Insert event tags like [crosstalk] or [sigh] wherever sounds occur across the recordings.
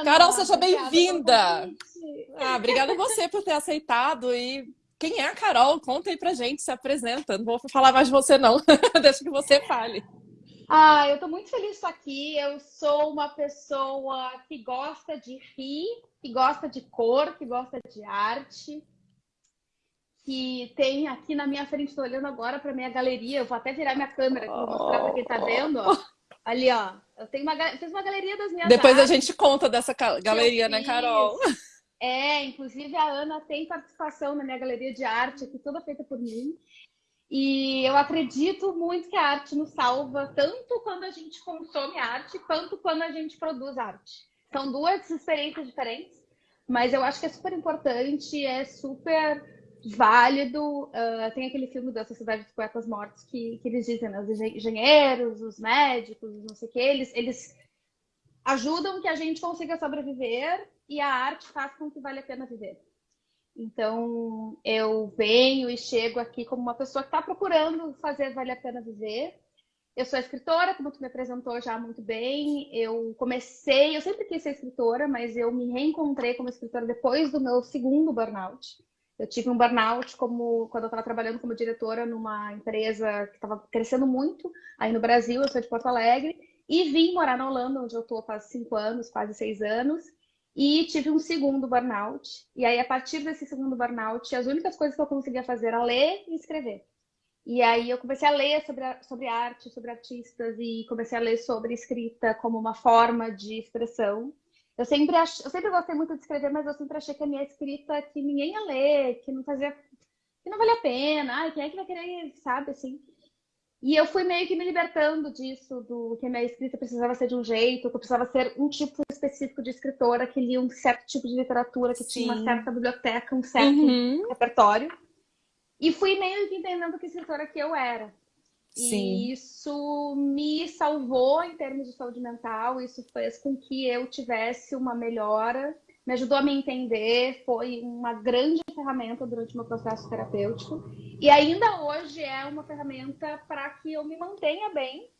Ana. Carol, seja bem-vinda. Ah, obrigada a você por ter aceitado e quem é a Carol? Conta aí pra gente, se apresenta. Não vou falar mais de você, não. [laughs] Deixa que você fale. Ah, eu tô muito feliz de estar aqui. Eu sou uma pessoa que gosta de rir, que gosta de cor, que gosta de arte, que tem aqui na minha frente, estou olhando agora para minha galeria. Eu vou até virar minha câmera para mostrar para quem está vendo. Ó. Ali, ó. Eu tenho uma, fiz uma galeria das minhas Depois artes, a gente conta dessa galeria, né, Carol? É, inclusive a Ana tem participação na minha galeria de arte, aqui toda feita por mim. E eu acredito muito que a arte nos salva, tanto quando a gente consome arte, quanto quando a gente produz arte. São duas experiências diferentes, mas eu acho que é super importante, é super válido. Uh, tem aquele filme da Sociedade dos Poetas Mortos que, que eles dizem, né, os engenheiros, os médicos, não sei o que, eles, eles ajudam que a gente consiga sobreviver e a arte faz com que vale a pena viver. Então, eu venho e chego aqui como uma pessoa que está procurando fazer vale a pena viver. Eu sou escritora, como tu me apresentou já muito bem. Eu comecei, eu sempre quis ser escritora, mas eu me reencontrei como escritora depois do meu segundo burnout. Eu tive um burnout como quando eu estava trabalhando como diretora numa empresa que estava crescendo muito aí no Brasil. Eu sou de Porto Alegre e vim morar na Holanda, onde eu estou há cinco anos, quase seis anos. E tive um segundo burnout. E aí, a partir desse segundo burnout, as únicas coisas que eu conseguia fazer era ler e escrever. E aí eu comecei a ler sobre, sobre arte, sobre artistas, e comecei a ler sobre escrita como uma forma de expressão. Eu sempre, ach... eu sempre gostei muito de escrever, mas eu sempre achei que a minha escrita que ninguém ia ler, que não fazia. que não valia a pena. Ai, quem é que vai querer, sabe, assim. E eu fui meio que me libertando disso, do que a minha escrita precisava ser de um jeito, que eu precisava ser um tipo específico de escritora que lia um certo tipo de literatura, que Sim. tinha uma certa biblioteca, um certo uhum. repertório. E fui meio que entendendo que escritora que eu era. Sim. E isso me salvou em termos de saúde mental, isso fez com que eu tivesse uma melhora me ajudou a me entender, foi uma grande ferramenta durante o meu processo terapêutico e ainda hoje é uma ferramenta para que eu me mantenha bem,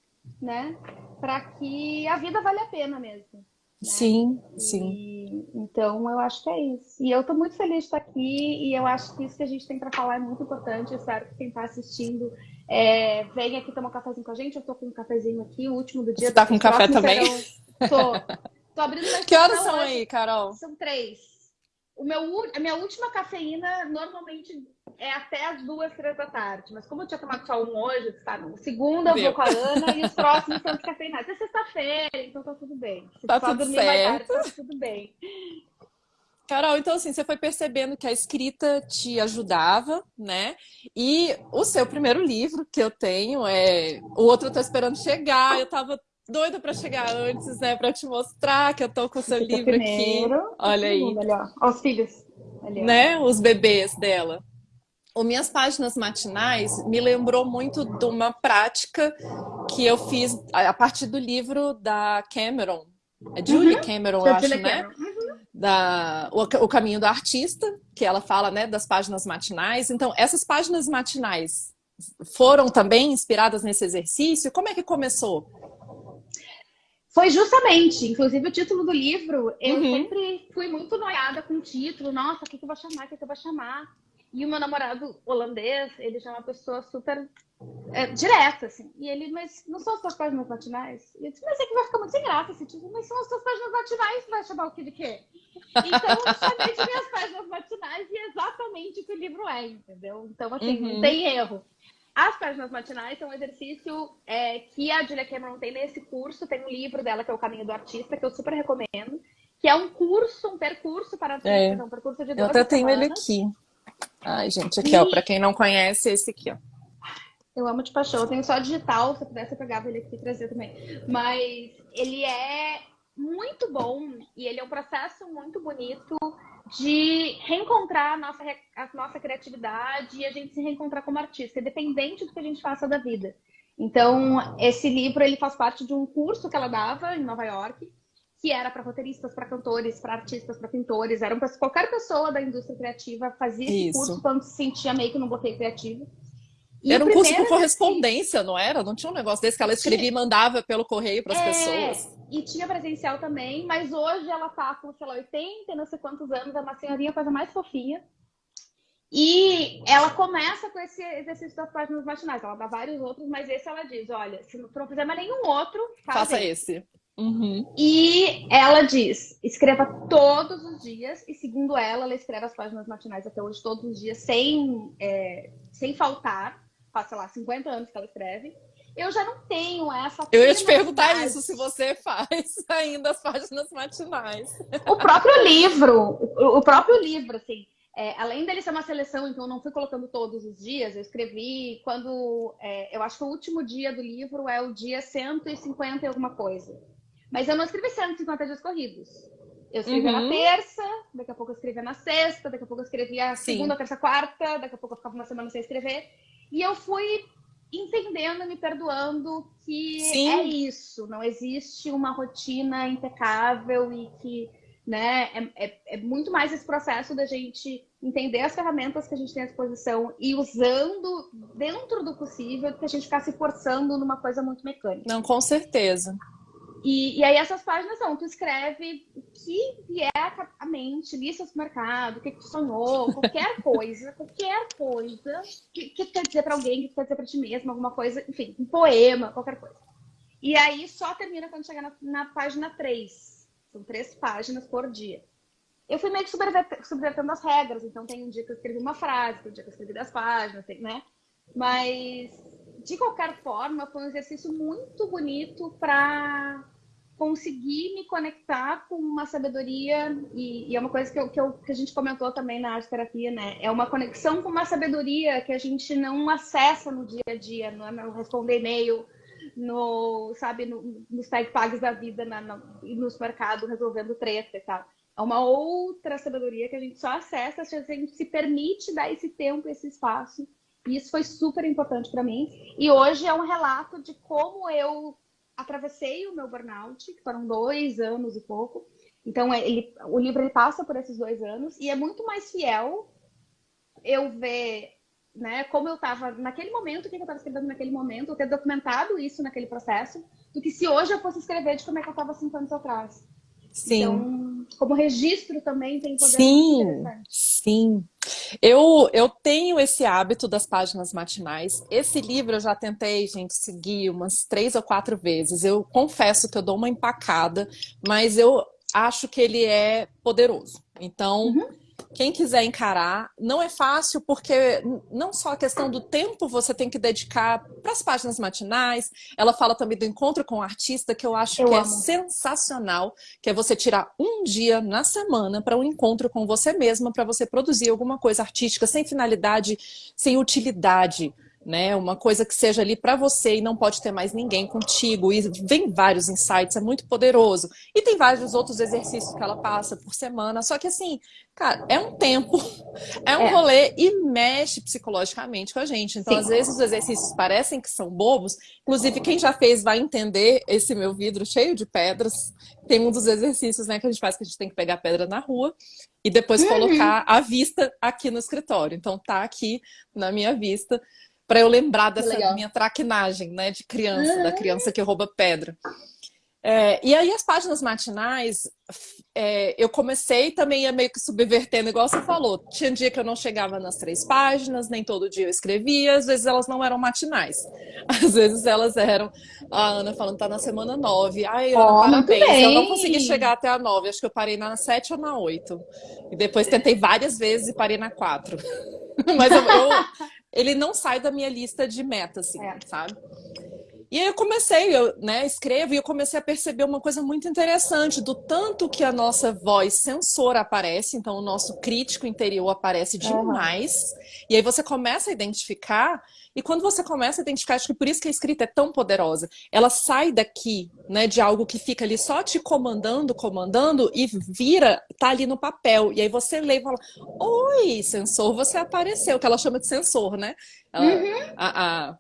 né? Para que a vida vale a pena mesmo. Né? Sim, e, sim. Então eu acho que é isso. E eu estou muito feliz de estar aqui e eu acho que isso que a gente tem para falar é muito importante. Eu espero que quem está assistindo é, venha aqui tomar um cafezinho com a gente. Eu estou com um cafezinho aqui, o último do dia. Você está com café também? Estou. Tô abrindo [laughs] Que horas são hoje. aí, Carol? São três. O meu, a minha última cafeína normalmente é até as duas, três da tarde. Mas como eu tinha tomado só um hoje, tá? No segunda eu vou com a Ana e os próximos são descafeinados. É sexta-feira, então tá tudo bem. Se tá tudo certo. Tarde, tá tudo bem. Carol, então assim, você foi percebendo que a escrita te ajudava, né? E o seu primeiro livro que eu tenho é. O outro eu tô esperando chegar. Eu tava doida para chegar antes, né? Para te mostrar que eu tô com o seu livro primeiro, aqui. Olha aí. Ali, ó. Os filhos. Né? Os bebês dela. O Minhas Páginas Matinais me lembrou muito de uma prática que eu fiz a partir do livro da Cameron. É Julie uhum. Cameron, eu acho, né? Uhum. Da, o, o Caminho do Artista, que ela fala né, das páginas matinais. Então, essas páginas matinais foram também inspiradas nesse exercício? Como é que começou? Foi justamente, inclusive o título do livro, eu uhum. sempre fui muito noiada com o título. Nossa, o que, que eu vou chamar? O que, que eu vou chamar? E o meu namorado holandês, ele já é uma pessoa super é, direta, assim. E ele, mas não são as suas páginas matinais? E eu disse, mas é que vai ficar muito sem graça esse título. Mas são as suas páginas matinais, vai chamar o que de quê? Então, eu chamei de minhas páginas matinais e é exatamente o que o livro é, entendeu? Então, assim, uhum. não tem erro. As páginas matinais são um exercício é, que a Julia Cameron tem nesse curso. Tem um livro dela que é O Caminho do Artista, que eu super recomendo. Que é um curso, um percurso para artistas, é. é um percurso de Eu até tenho ele aqui. Ai, gente, aqui, e... ó. Para quem não conhece, esse aqui, ó. Eu amo de paixão. Eu tenho só digital, se eu pudesse eu pegava ele aqui e trazia também. Mas ele é muito bom e ele é um processo muito bonito de reencontrar a nossa, a nossa criatividade e a gente se reencontrar como artista, independente do que a gente faça da vida. Então, esse livro ele faz parte de um curso que ela dava em Nova York, que era para roteiristas, para cantores, para artistas, para pintores, era para qualquer pessoa da indústria criativa fazia esse Isso. curso quando se sentia meio que num bloqueio criativo. E era um curso por correspondência, não era? Não tinha um negócio desse que ela escrevia tinha... e mandava pelo correio para as é... pessoas. E tinha presencial também, mas hoje ela tá com, sei lá, 80, não sei quantos anos, é uma senhorinha, coisa mais fofinha. E ela começa com esse exercício das páginas matinais. Ela dá vários outros, mas esse ela diz: olha, se não fizer mais nenhum outro, faça esse. esse. Uhum. E ela diz: escreva todos os dias, e segundo ela, ela escreve as páginas matinais até hoje todos os dias, sem, é, sem faltar. Faz, sei lá, 50 anos que ela escreve. Eu já não tenho essa. Eu ia te perguntar isso, se você [laughs] faz ainda as páginas matinais. O próprio livro, o próprio livro, assim. É, além dele ser uma seleção, então eu não fui colocando todos os dias, eu escrevi quando. É, eu acho que o último dia do livro é o dia 150 e alguma coisa. Mas eu não escrevi 150 dias corridos. Eu escrevia uhum. na terça, daqui a pouco eu escrevia na sexta, daqui a pouco eu escrevia Sim. segunda, terça, quarta, daqui a pouco eu ficava uma semana sem escrever. E eu fui entendendo, me perdoando que Sim. é isso, não existe uma rotina impecável e que né, é, é, é, muito mais esse processo da gente entender as ferramentas que a gente tem à disposição e usando dentro do possível, do que a gente ficar se forçando numa coisa muito mecânica. Não, com certeza. E, e aí essas páginas são, tu escreve o que vier à mente, lista do mercado, o que, que tu sonhou, [laughs] qualquer coisa, qualquer coisa que, que tu quer dizer para alguém, que tu quer dizer para ti mesmo, alguma coisa, enfim, um poema, qualquer coisa. E aí só termina quando chegar na, na página 3. São três páginas por dia. Eu fui meio que subvertendo as regras, então tem um dia que eu escrevi uma frase, tem um dia que eu escrevi dez páginas, né? Mas de qualquer forma, foi um exercício muito bonito para conseguir me conectar com uma sabedoria, e, e é uma coisa que, eu, que, eu, que, a gente comentou também na arte terapia, né? É uma conexão com uma sabedoria que a gente não acessa no dia a dia, não é no responder e-mail, no, sabe, no, nos tag da vida, na, na, nos mercados resolvendo treta e tal. É uma outra sabedoria que a gente só acessa se a gente se permite dar esse tempo, esse espaço e isso foi super importante para mim. E hoje é um relato de como eu atravessei o meu burnout, que foram dois anos e pouco. Então, é, ele, o livro ele passa por esses dois anos e é muito mais fiel eu ver né, como eu estava naquele momento, o que eu estava escrevendo naquele momento, eu ter documentado isso naquele processo, do que se hoje eu fosse escrever de como é que eu estava cinco anos atrás. Sim. Então, como registro também tem poder sim, Sim, eu, eu tenho esse hábito das páginas matinais. Esse livro eu já tentei, gente, seguir umas três ou quatro vezes. Eu confesso que eu dou uma empacada, mas eu acho que ele é poderoso. Então, uhum quem quiser encarar, não é fácil porque não só a questão do tempo você tem que dedicar para as páginas matinais, ela fala também do encontro com o artista, que eu acho eu que é amo. é sensacional, que é você tirar um dia na semana para um encontro com você mesma, para você produzir alguma coisa artística sem finalidade, sem utilidade né? Uma coisa que seja ali para você e não pode ter mais ninguém contigo. E vem vários insights, é muito poderoso. E tem vários outros exercícios que ela passa por semana. Só que assim, cara, é um tempo, [laughs] é um é. rolê e mexe psicologicamente com a gente. Então, Sim. às vezes, os exercícios parecem que são bobos. Inclusive, quem já fez vai entender esse meu vidro cheio de pedras. Tem um dos exercícios né, que a gente faz que a gente tem que pegar pedra na rua e depois uhum. colocar a vista aqui no escritório. Então, tá aqui na minha vista para eu lembrar dessa minha traquinagem, né, de criança, da criança que rouba pedra. É, e aí as páginas matinais, é, eu comecei também a meio que subvertendo, igual você falou. Tinha dia que eu não chegava nas três páginas, nem todo dia eu escrevia, às vezes elas não eram matinais. [laughs] Às vezes elas eram, a Ana falando, tá na semana nove. Ai, Ana, oh, parabéns. Eu não consegui chegar até a nove, acho que eu parei na sete ou na oito. E depois tentei várias vezes e parei na quatro. [laughs] Mas eu, eu ele não sai da minha lista de metas, assim, é. sabe? E aí eu comecei, eu né, escrevo e eu comecei a perceber uma coisa muito interessante, do tanto que a nossa voz sensora aparece, então o nosso crítico interior aparece demais, uhum. e aí você começa a identificar, e quando você começa a identificar, acho que por isso que a escrita é tão poderosa, ela sai daqui, né, de algo que fica ali só te comandando, comandando, e vira, tá ali no papel, e aí você lê e fala, oi, sensor, você apareceu, que ela chama de sensor, né? Ela, uhum. a, a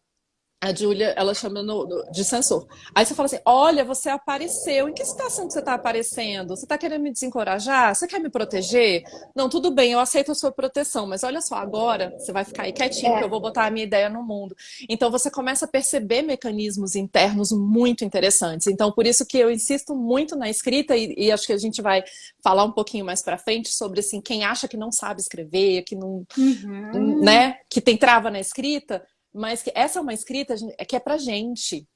a Júlia, ela chama no, no, de sensor. Aí você fala assim: olha, você apareceu. Em que situação que você está aparecendo? Você está querendo me desencorajar? Você quer me proteger? Não, tudo bem, eu aceito a sua proteção, mas olha só, agora você vai ficar aí quietinho, é. que eu vou botar a minha ideia no mundo. Então você começa a perceber mecanismos internos muito interessantes. Então, por isso que eu insisto muito na escrita, e, e acho que a gente vai falar um pouquinho mais para frente sobre assim, quem acha que não sabe escrever, que não. Uhum. né, que tem trava na escrita mas que essa é uma escrita que é pra gente.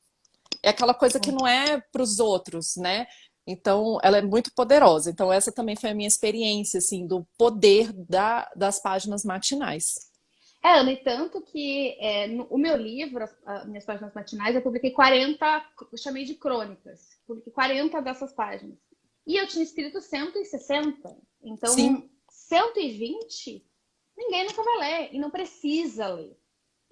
É aquela coisa que não é para os outros, né? Então, ela é muito poderosa. Então, essa também foi a minha experiência, assim, do poder da, das páginas matinais. É, Ana, e tanto que é, no, o meu livro, as, as, minhas páginas matinais, eu publiquei 40, eu chamei de crônicas. Publiquei 40 dessas páginas. E eu tinha escrito 160. Então, Sim. 120, ninguém nunca vai ler. E não precisa ler.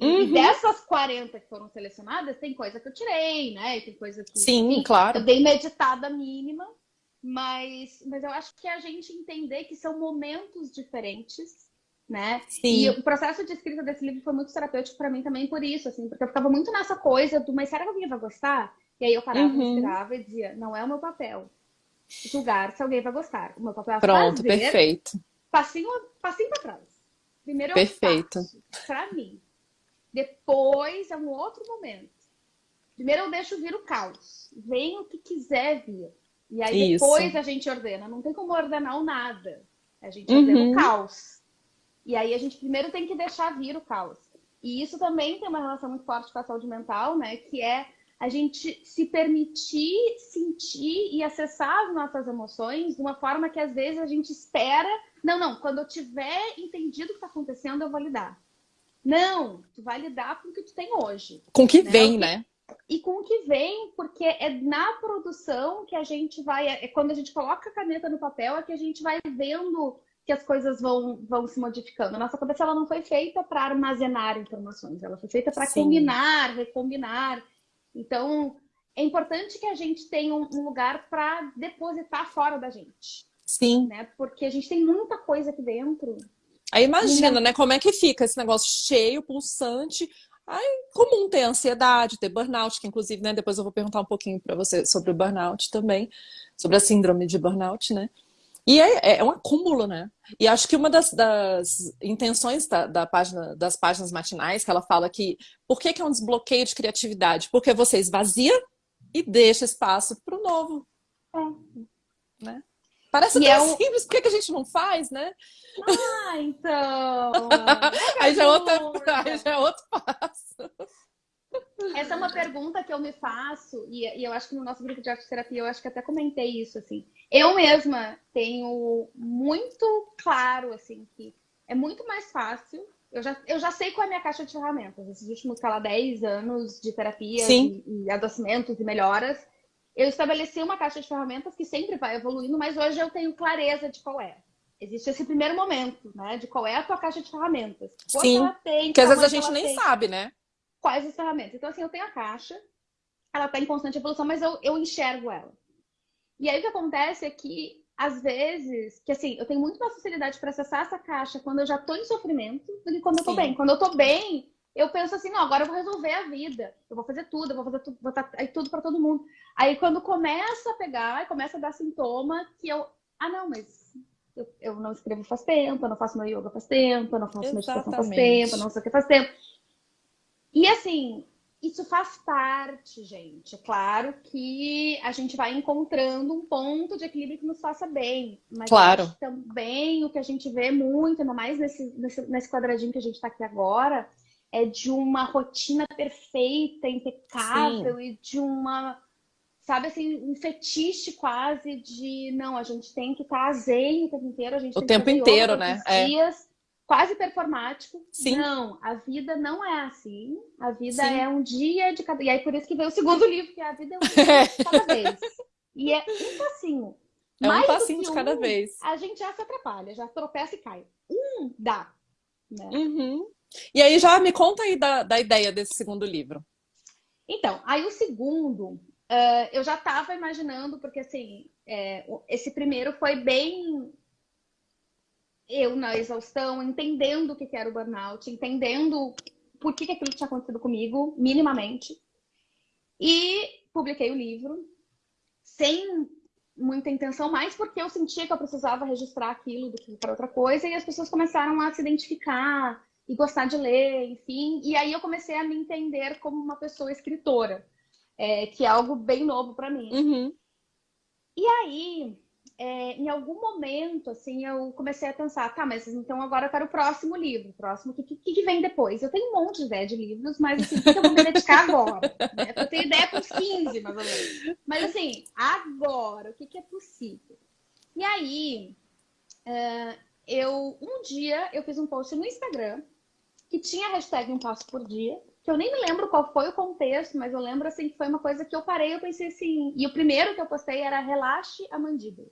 Uhum. E dessas 40 que foram selecionadas, tem coisa que eu tirei, né? E tem coisa que. Sim, enfim, claro. Eu dei meditada mínima, mas, mas eu acho que a gente entender que são momentos diferentes, né? Sim. E o processo de escrita desse livro foi muito terapêutico para mim também por isso, assim, porque eu ficava muito nessa coisa do, mas será que alguém vai gostar? E aí eu parava, uhum. respirava e dizia, não é o meu papel julgar se alguém vai gostar. O meu papel é Pronto, fazer, perfeito. Passinho, passinho para trás. Primeiro eu perfeito. faço pra mim. Depois é um outro momento. Primeiro eu deixo vir o caos. Vem o que quiser vir. E aí Isso. depois a gente ordena. Não tem como ordenar o nada. A gente ordena uhum. o caos. E aí a gente primeiro tem que deixar vir o caos. E isso também tem uma relação muito forte com a saúde mental, né? Que é a gente se permitir sentir e acessar as nossas emoções de uma forma que às vezes a gente espera. Não, não, quando eu tiver entendido o que está acontecendo, eu vou lidar. Não, tu vai lidar com o que tu tem hoje. Com o que né? vem, né? E com o que vem, porque é na produção que a gente vai. É quando a gente coloca a caneta no papel, é que a gente vai vendo que as coisas vão, vão se modificando. A nossa cabeça ela não foi feita para armazenar informações, ela foi feita para combinar, recombinar. Então, é importante que a gente tenha um lugar para depositar fora da gente. Sim. Né? Porque a gente tem muita coisa aqui dentro Aí imagina, né, como é que fica esse negócio cheio, pulsante. Aí, comum ter ansiedade, ter burnout, que inclusive, né, depois eu vou perguntar um pouquinho para você sobre o burnout também, sobre a síndrome de burnout, né? E é, é um acúmulo, né? E acho que uma das, das intenções da, da, página, das páginas matinais, que ela fala que por que, que é um desbloqueio de criatividade? Porque você esvazia e deixa espaço para o novo. É. Né? Parece e tão é [laughs] um... simples, por que, que a gente não faz, né? Ah, então. [laughs] aí, já é outra, aí já é outro passo. Essa é uma pergunta que eu me faço, e, e, eu acho que no nosso grupo de arte terapia eu acho que até comentei isso, assim. Eu mesma tenho muito claro, assim, que é muito mais fácil. Eu já, eu já sei qual é a minha caixa de ferramentas. Esses últimos, sei lá, 10 anos de terapia e, e adoecimentos e melhoras, eu estabeleci uma caixa de ferramentas que sempre vai evoluindo, mas hoje eu tenho clareza de qual é existe esse primeiro momento, né? De qual é a tua caixa de ferramentas. Quanto Sim, ela tem, que às vezes a gente nem tem, sabe, né? Quais as ferramentas. Então, assim, eu tenho a caixa, ela está em constante evolução, mas eu, eu enxergo ela. E aí o que acontece é que, às vezes, que assim, eu tenho muito mais facilidade para acessar essa caixa quando eu já estou em sofrimento do que quando Sim. eu estou bem. Quando eu estou bem, eu penso assim, não, agora eu vou resolver a vida. Eu vou fazer tudo, eu vou fazer tudo, vou estar aí tudo para todo mundo. Aí quando começa a pegar, começa a dar sintoma que eu, ah, não, mas eu, eu não escrevo faz tempo, eu não faço meu yoga faz tempo, eu não faço meditação faz tempo, eu não sei o que faz tempo. E assim, isso faz parte, gente. É claro que a gente vai encontrando um ponto de equilíbrio que nos faça bem. Mas claro. também o que a gente vê muito, ainda mais nesse, nesse, nesse quadradinho que a gente está aqui agora, é de uma rotina perfeita, impecável Sim. e de uma sabe assim, um fetiche quase de não, a gente tem que estar zen o tempo inteiro, a gente o tem tempo que inteiro, né? É. Dias, quase performático. Sim. Não, a vida não é assim. A vida Sim. é um dia de cada. E aí por isso que veio o segundo [laughs] livro, que é a vida é um [laughs] dia de cada vez. E é um passinho. É um passinho de cada vez. A gente já se atrapalha, já tropeça e cai. Um dá. Né? Uhum. E aí já me conta aí da, da ideia desse segundo livro. Então, aí o segundo Uh, eu já estava imaginando, porque assim, é, esse primeiro foi bem eu na exaustão, entendendo o que era o burnout, entendendo por que, que aquilo tinha acontecido comigo, minimamente. E publiquei o livro sem muita intenção, mais porque eu sentia que eu precisava registrar aquilo do que para outra coisa, e as pessoas começaram a se identificar e gostar de ler, enfim. E aí eu comecei a me entender como uma pessoa escritora, é, que é algo bem novo para mim. Uhum. E aí, é, em algum momento, assim, eu comecei a pensar, tá, mas então agora eu quero o próximo livro. O próximo, o que, que, que, vem depois? Eu tenho um monte de ideia de livros, mas assim, o que eu vou me dedicar agora? Né? Eu tenho ideia para uns 15, mais ou menos. Mas assim, agora, o que, que é possível? E aí, uh, eu, um dia, eu fiz um post no Instagram que tinha a hashtag Um Passo por Dia, que eu nem me lembro qual foi o contexto, mas eu lembro assim que foi uma coisa que eu parei, eu pensei assim, e o primeiro que eu postei era relaxe a mandíbula.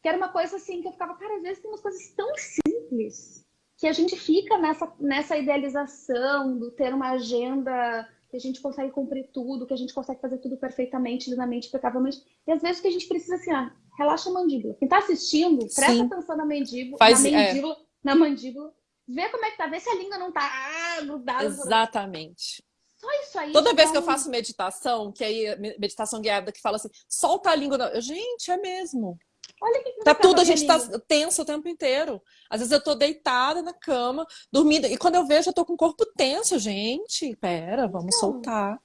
Que era uma coisa assim que eu ficava, cara, às vezes tem umas coisas tão simples que a gente fica nessa, nessa idealização do ter uma agenda que a gente consegue cumprir tudo, que a gente consegue fazer tudo perfeitamente, lindamente, impecavelmente. E às vezes que a gente precisa assim, ah, relaxa a mandíbula. Quem está assistindo, presta Sim. atenção na mandíbula, Faz, na mandíbula, é. na mandíbula, vê como é que tá, vê se a língua não tá ah, grudada. Exatamente. Só isso aí. Toda vez que eu faço meditação, que aí, meditação guiada, que fala assim, solta a língua. Gente, é mesmo. Olha que tá tudo, a gente tá tenso o tempo inteiro. Às vezes eu tô deitada na cama, dormindo, e quando eu vejo, eu tô com o corpo tenso, gente. Pera, vamos então, soltar.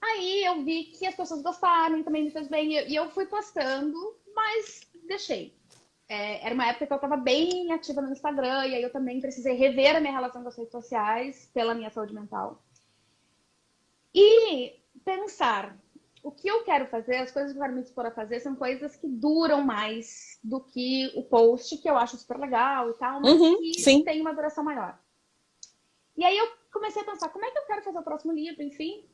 Aí eu vi que as pessoas gostaram também me fez bem. E eu fui postando, mas deixei. É, era uma época que eu estava bem ativa no Instagram, e aí eu também precisei rever a minha relação com as redes sociais pela minha saúde mental. E pensar, o que eu quero fazer, as coisas que eu quero me dispor a fazer são coisas que duram mais do que o post, que eu acho super legal e tal, mas uhum, que sim. tem uma duração maior. E aí eu comecei a pensar, como é que eu quero fazer o próximo livro, enfim.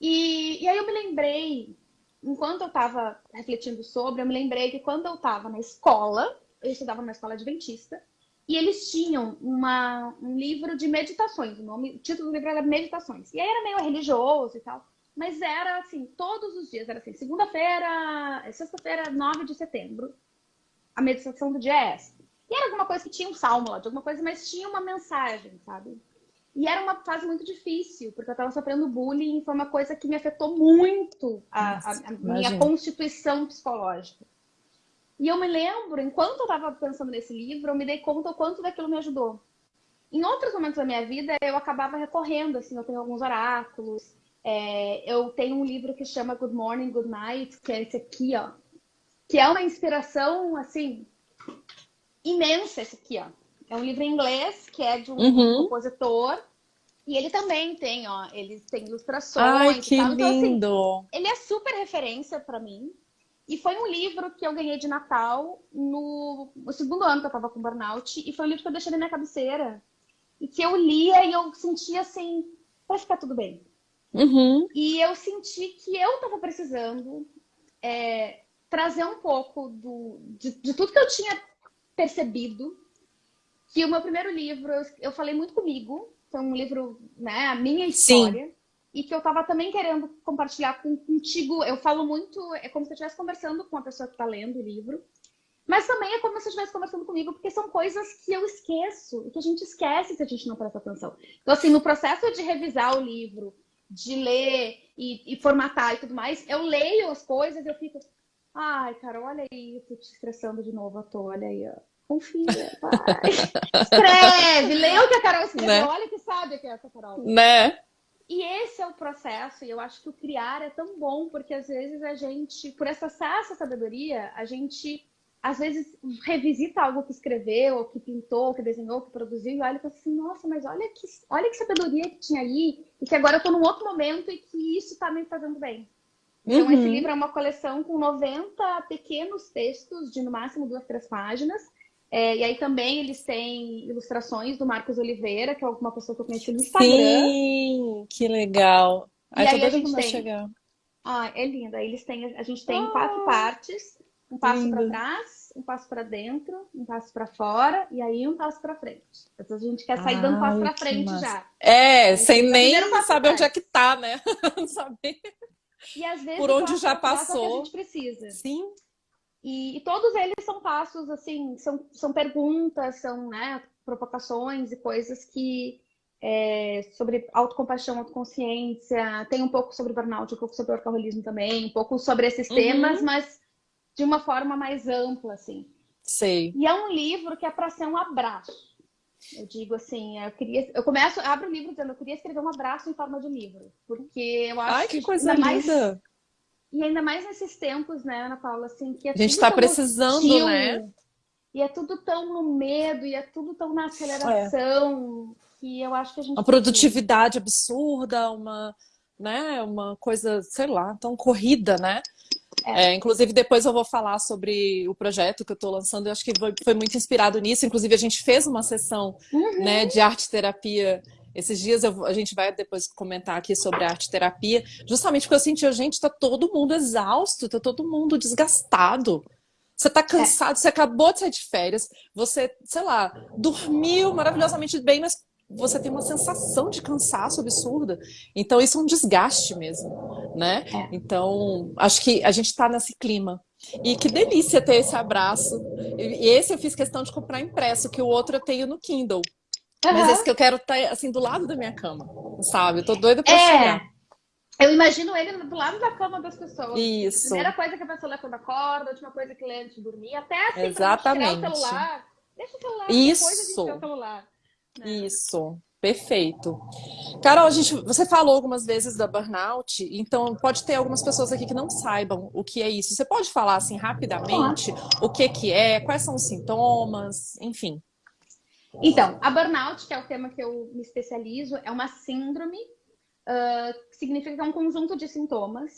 E, e aí eu me lembrei, enquanto eu estava refletindo sobre, eu me lembrei que quando eu estava na escola, eu estudava numa escola adventista, e eles tinham uma, um livro de meditações, o, nome, o título do livro era Meditações. E aí era meio religioso e tal. Mas era assim, todos os dias, era assim, segunda-feira, sexta-feira, 9 de setembro, a meditação do dia é essa. E era alguma coisa que tinha um salmo lá, de alguma coisa, mas tinha uma mensagem, sabe? E era uma fase muito difícil, porque eu estava sofrendo bullying foi uma coisa que me afetou muito a, a, a minha constituição psicológica. E eu me lembro, enquanto eu estava pensando nesse livro, eu me dei conta o quanto daquilo me ajudou. Em outros momentos da minha vida, eu acabava recorrendo, assim, eu tenho alguns oráculos, é, eu tenho um livro que chama Good Morning, Good Night, que é esse aqui, ó. Que é uma inspiração, assim, imensa esse aqui, ó. É um livro em inglês, que é de um uhum. compositor. E ele também tem, ó, ele tem ilustrações. Ai, que tal. Então, lindo! Assim, ele é super referência para mim. E foi um livro que eu ganhei de Natal no, no segundo ano que eu tava com burnout. E foi um livro que eu deixei na minha cabeceira. E que eu lia e eu sentia assim, vai ficar tudo bem. Uhum. E eu senti que eu estava precisando é, trazer um pouco do, de, de, tudo que eu tinha percebido. Que o meu primeiro livro, eu, eu falei muito comigo, foi um livro, né, a minha história. Sim. E que eu estava também querendo compartilhar com, contigo. Eu falo muito, é como se eu estivesse conversando com a pessoa que está lendo o livro. Mas também é como se eu estivesse conversando comigo, porque são coisas que eu esqueço e que a gente esquece se a gente não presta atenção. Então, assim, no processo de revisar o livro, de ler e, e, formatar e tudo mais, eu leio as coisas e eu fico, ai, cara, olha aí, eu tô te estressando de novo à toa, olha aí, ó. Confia, vai. [laughs] Escreve, lê o que a Carol escreveu, né? olha que sabe que é essa Carol. Né? E esse é o processo, e eu acho que o criar é tão bom, porque às vezes a gente, por acessar essa sabedoria, a gente às vezes revisita algo que escreveu, ou que pintou, ou que desenhou, ou que produziu, e olha e fala assim, nossa, mas olha que, olha que sabedoria que tinha aí, e que agora eu estou num outro momento e que isso está me fazendo bem. Então, uhum. esse livro é uma coleção com 90 pequenos textos, de no máximo duas, três páginas. É, e aí também eles têm ilustrações do Marcos Oliveira, que é alguma pessoa que eu conheci no Instagram. Sim, que legal. Aí, aí a gente tem... chegar. Ah, é lindo. Aí eles têm, a gente tem ah. quatro partes. Um passo para trás, um passo para dentro, um passo para fora e aí um passo para frente. Então a gente quer sair Ai, dando passo para frente massa. já. É, sem nem saber onde é que tá, né? Não [laughs] saber. E às vezes por onde já passou. É a gente precisa. Sim. E, e, todos eles são passos assim, são, são perguntas, são né, provocações e coisas que é, sobre autocompaixão, autoconsciência, tem um pouco sobre burnout, um pouco sobre alcoolismo também, um pouco sobre esses uhum. temas, mas de uma forma mais ampla, assim. Sei. E é um livro que é para ser um abraço. Eu digo assim, eu queria, eu começo, abro o livro dizendo, eu queria escrever um abraço em forma de livro, porque eu acho Ai, que, que coisa linda. Mais, e ainda mais nesses tempos, né, Ana Paula, assim, que é a gente está precisando, né? E é tudo tão no medo, e é tudo tão na aceleração, é. que eu acho que a gente uma produtividade absurda, uma, né, uma coisa, sei lá, tão corrida, né? É. É, inclusive, depois eu vou falar sobre o projeto que eu estou lançando. Eu acho que foi, foi, muito inspirado nisso. Inclusive, a gente fez uma sessão uhum. né, de arte-terapia. Esses dias eu, a gente vai depois comentar aqui sobre arte-terapia, justamente porque eu senti, gente, está todo mundo exausto, está todo mundo desgastado. Você está cansado, é. você acabou de sair de férias, você, sei lá, dormiu maravilhosamente bem, mas você tem uma sensação de cansaço absurda. Então, isso é um desgaste mesmo, né? É. Então, acho que a gente está nesse clima. E que delícia ter esse abraço. E esse eu fiz questão de comprar impresso, que o outro eu tenho no Kindle. Uhum. Mas esse que eu quero estar, tá, assim, do lado da minha cama, sabe? Eu tô doida pra é. chegar. Eu imagino ele do lado da cama das pessoas. Isso. A primeira coisa que a pessoa lê quando acorda, a última coisa que lê antes de dormir, até assim, Exatamente. tirar o celular. Deixa o celular, Isso. depois a gente o celular. Né? Isso, perfeito. Carol, a gente, você falou algumas vezes da burnout, então pode ter algumas pessoas aqui que não saibam o que é isso. Você pode falar assim rapidamente o que que é, quais são os sintomas, enfim. Então, a burnout, que é o tema que eu me especializo, é uma síndrome uh, que significa que é um conjunto de sintomas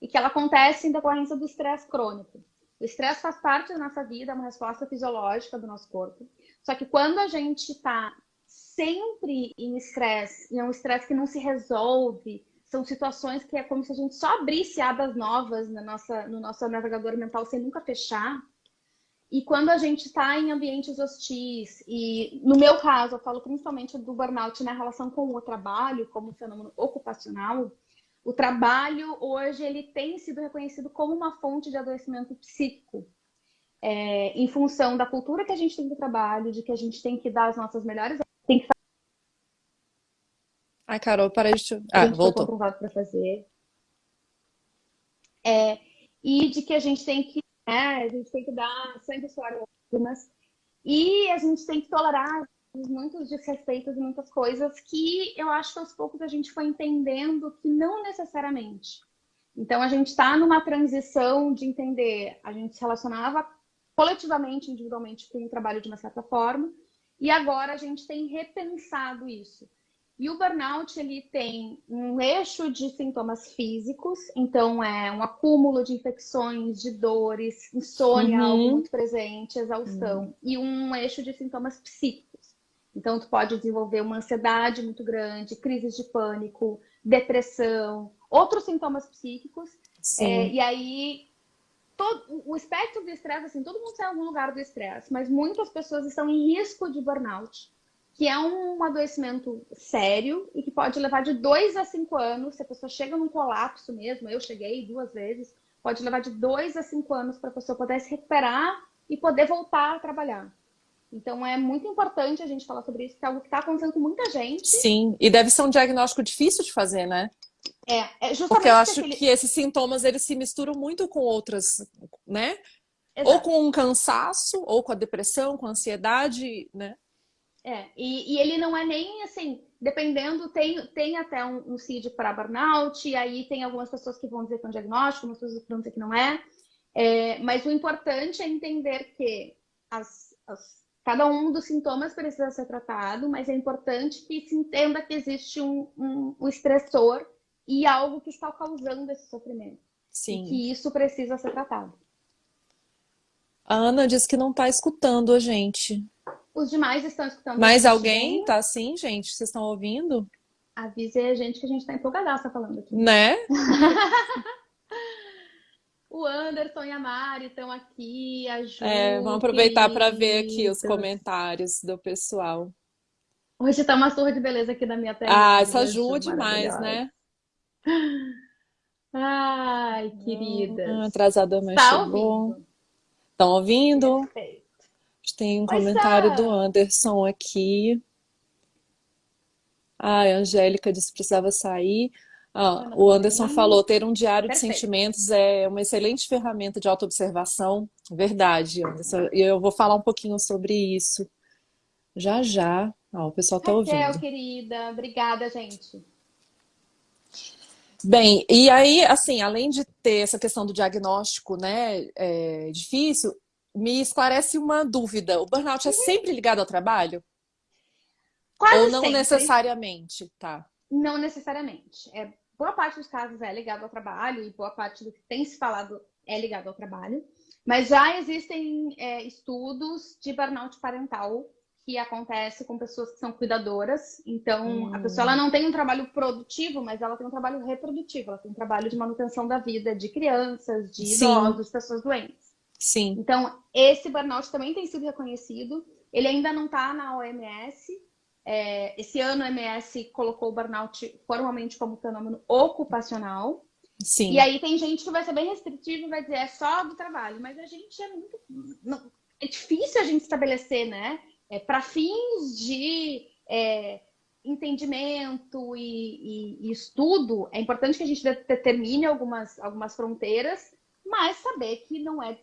e que ela acontece em decorrência do estresse crônico. O estresse faz parte da nossa vida, é uma resposta fisiológica do nosso corpo. Só que quando a gente está sempre em estresse, e é um estresse que não se resolve, são situações que é como se a gente só abrisse abas novas na nossa, no nosso navegador mental sem nunca fechar. E quando a gente está em ambientes hostis, e no meu caso, eu falo principalmente do burnout na relação com o trabalho, como fenômeno ocupacional, o trabalho hoje ele tem sido reconhecido como uma fonte de adoecimento psíquico é, em função da cultura que a gente tem do trabalho, de que a gente tem que dar as nossas melhores. Tem que Ai, Carol, parei de. Ah, voltou. comprovado para fazer. É, e de que a gente tem que, né, a gente tem que dar sangue, suor lágrimas. E a gente tem que tolerar muitos desrespeitos e muitas coisas que eu acho que aos poucos a gente foi entendendo que não necessariamente. Então a gente está numa transição de entender, a gente se relacionava coletivamente, individualmente, com o trabalho de uma certa forma. E agora a gente tem repensado isso. E o burnout ele tem um eixo de sintomas físicos, então é um acúmulo de infecções, de dores, insônia, uhum. algo muito presente, exaustão, uhum. e um eixo de sintomas psíquicos. Então tu pode desenvolver uma ansiedade muito grande, crises de pânico, depressão, outros sintomas psíquicos. É, e aí todo, o espectro do estresse, assim, todo mundo está em algum lugar do estresse, mas muitas pessoas estão em risco de burnout, que é um adoecimento sério e que pode levar de dois a cinco anos. Se a pessoa chega num colapso mesmo, eu cheguei duas vezes, pode levar de dois a cinco anos para a pessoa poder se recuperar e poder voltar a trabalhar. Então é muito importante a gente falar sobre isso, que é algo que está acontecendo com muita gente. Sim, e deve ser um diagnóstico difícil de fazer, né? É, é justamente porque eu acho aquele... que esses sintomas eles se misturam muito com outras, né? Exato. Ou com um cansaço, ou com a depressão, com a ansiedade, né? É, e, e ele não é nem assim, dependendo, tem, tem até um, um CID para burnout, e aí tem algumas pessoas que vão dizer que é um diagnóstico, algumas pessoas que vão dizer que não é. é mas o importante é entender que as, as, cada um dos sintomas precisa ser tratado, mas é importante que se entenda que existe um, um, um estressor e algo que está causando esse sofrimento. Sim. E que isso precisa ser tratado. A Ana disse que não está escutando a gente. Os demais estão escutando. Mais alguém está assim, gente? Vocês estão ouvindo? Avise a gente que a gente está empolgadaça falando aqui. Né? [laughs] o Anderson e a Mari estão aqui, a Ju, É, vamos aproveitar para ver aqui os comentários do pessoal. Hoje está uma surra de beleza aqui na minha tela. Ah, essa ajuda demais, né? Ai, querida. Ah, atrasada, mas tá chegou. Estão ouvindo? Perfeito. Tem um pois comentário é. do Anderson aqui. Ah, a Angélica disse que precisava sair. Ah, o Anderson falou, ter um diário Perfeito. de sentimentos é uma excelente ferramenta de autoobservação. Verdade, Anderson. E eu vou falar um pouquinho sobre isso. Já, já. Ah, o pessoal está ouvindo. Raquel, querida. Obrigada, gente. Bem, e aí, assim, além de ter essa questão do diagnóstico, né, é, difícil, me esclarece uma dúvida. O burnout é uhum. sempre ligado ao trabalho? Quase Ou não sempre. necessariamente, tá? Não necessariamente. É, boa parte dos casos é ligado ao trabalho e boa parte do que tem se falado é ligado ao trabalho. Mas já existem é, estudos de burnout parental que acontece com pessoas que são cuidadoras. Então, hum. a pessoa ela não tem um trabalho produtivo, mas ela tem um trabalho reprodutivo. Ela tem um trabalho de manutenção da vida de crianças, de Sim. idosos, pessoas doentes. Sim. Então, esse burnout também tem sido reconhecido. Ele ainda não está na OMS. É, esse ano a OMS colocou o burnout formalmente como fenômeno ocupacional. Sim. E aí tem gente que vai ser bem restritivo e vai dizer é só do trabalho. Mas a gente é muito... É difícil a gente estabelecer, né? é, para fins de é, entendimento e, e, e, estudo, é importante que a gente determine algumas, algumas fronteiras, mas saber que não é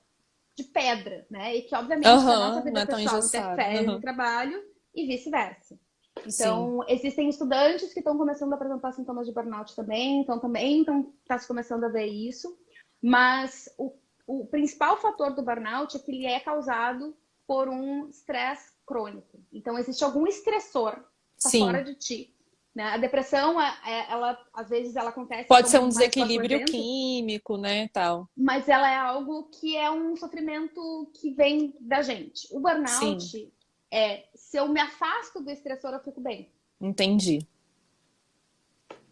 de pedra, né? E que, obviamente, uhum, a nossa vida é pessoal interfere uhum. no trabalho e vice-versa. Então, Sim. existem estudantes que estão começando a apresentar sintomas de burnout também, então também está se começando a ver isso. Mas o, o principal fator do burnout é que ele é causado por um estresse crônico. Então, existe algum estressor tá fora de ti. Né? A depressão, é, é, ela, às vezes, ela acontece... Pode ser um desequilíbrio químico, né, tal. Mas ela é algo que é um sofrimento que vem da gente. O burnout Sim. é, se eu me afasto do estressor, eu fico bem. Entendi.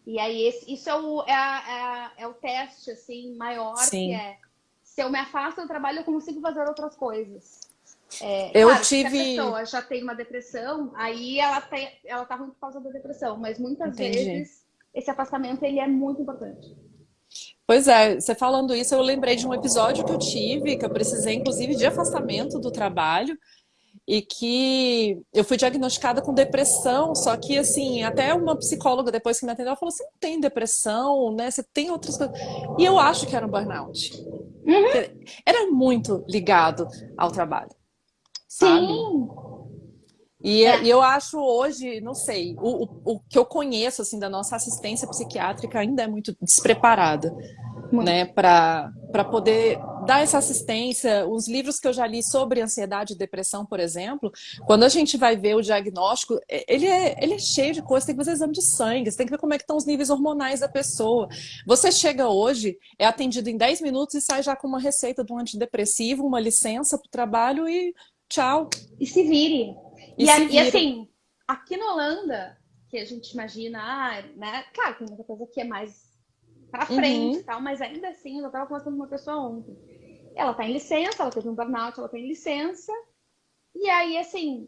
E aí, esse, isso é o, é, é, é o teste, assim, maior, Sim. que é... Se eu me afasto do trabalho, eu consigo fazer outras coisas. É, eu claro, tive. Se a pessoa já tem uma depressão, aí ela, tem, ela tá ruim por causa da depressão. Mas muitas Entendi. vezes esse afastamento ele é muito importante. Pois é, você falando isso, eu lembrei de um episódio que eu tive, que eu precisei, inclusive, de afastamento do trabalho, e que eu fui diagnosticada com depressão, só que, assim, até uma psicóloga depois que me atendeu, ela falou, você não tem depressão, né? Você tem outras coisas. E eu acho que era um burnout. Uhum. Era muito ligado ao trabalho sabe? Sim. E, é. e, eu acho hoje, não sei, o, o, o, que eu conheço assim da nossa assistência psiquiátrica ainda é muito despreparada, muito. né, para poder dar essa assistência. Os livros que eu já li sobre ansiedade e depressão, por exemplo, quando a gente vai ver o diagnóstico, ele é, ele é cheio de coisas, tem que fazer exame de sangue, você tem que ver como é que estão os níveis hormonais da pessoa. Você chega hoje, é atendido em 10 minutos e sai já com uma receita de um antidepressivo, uma licença para o trabalho e Tchau. E se vire. E, e, a, e, assim, aqui na Holanda, que a gente imagina, ah, né? Claro, tem muita coisa que é mais pra frente uhum. e tal, mas ainda assim, eu tava conversando com uma pessoa ontem. Ela tá em licença, ela teve um burnout, ela tá em licença. E aí, assim,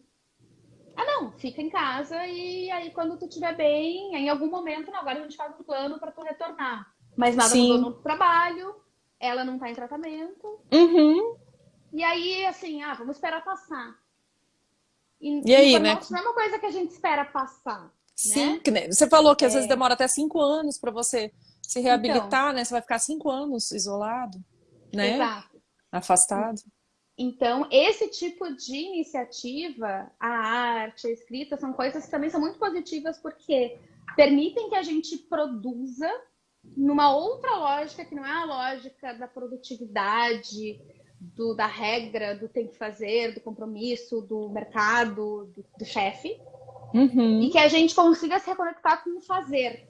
ah, não, fica em casa e aí quando tu estiver bem, em algum momento, não, agora a gente faz um plano para tu retornar. Mas nada Sim. mudou no trabalho, ela não tá em tratamento. Uhum. E aí, assim, ah, vamos esperar passar. E, e aí, né? Não é uma coisa que a gente espera passar. Sim, né? você falou que às é... vezes demora até cinco anos para você se reabilitar, então, né? Você vai ficar cinco anos isolado, né? Exato. Afastado. Então, esse tipo de iniciativa, a arte, a escrita, são coisas que também são muito positivas porque permitem que a gente produza numa outra lógica que não é a lógica da produtividade, do, da regra, do tem que fazer, do compromisso, do mercado, do, do chefe. Uhum. E que a gente consiga se reconectar com o fazer.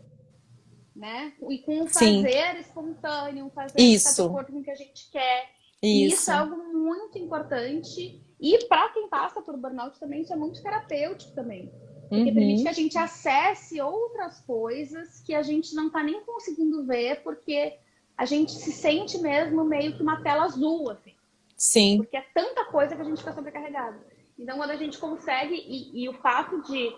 Né? E com o fazer Sim. espontâneo, um fazer isso. que está de acordo com o que a gente quer. Isso. isso é algo muito importante. E para quem passa por burnout também, isso é muito terapêutico também. Porque uhum. permite que a gente acesse outras coisas que a gente não está nem conseguindo ver, porque a gente se sente mesmo meio que uma tela azul, assim. Sim. Porque é tanta coisa que a gente fica sobrecarregado. Então, quando a gente consegue, e, e o fato de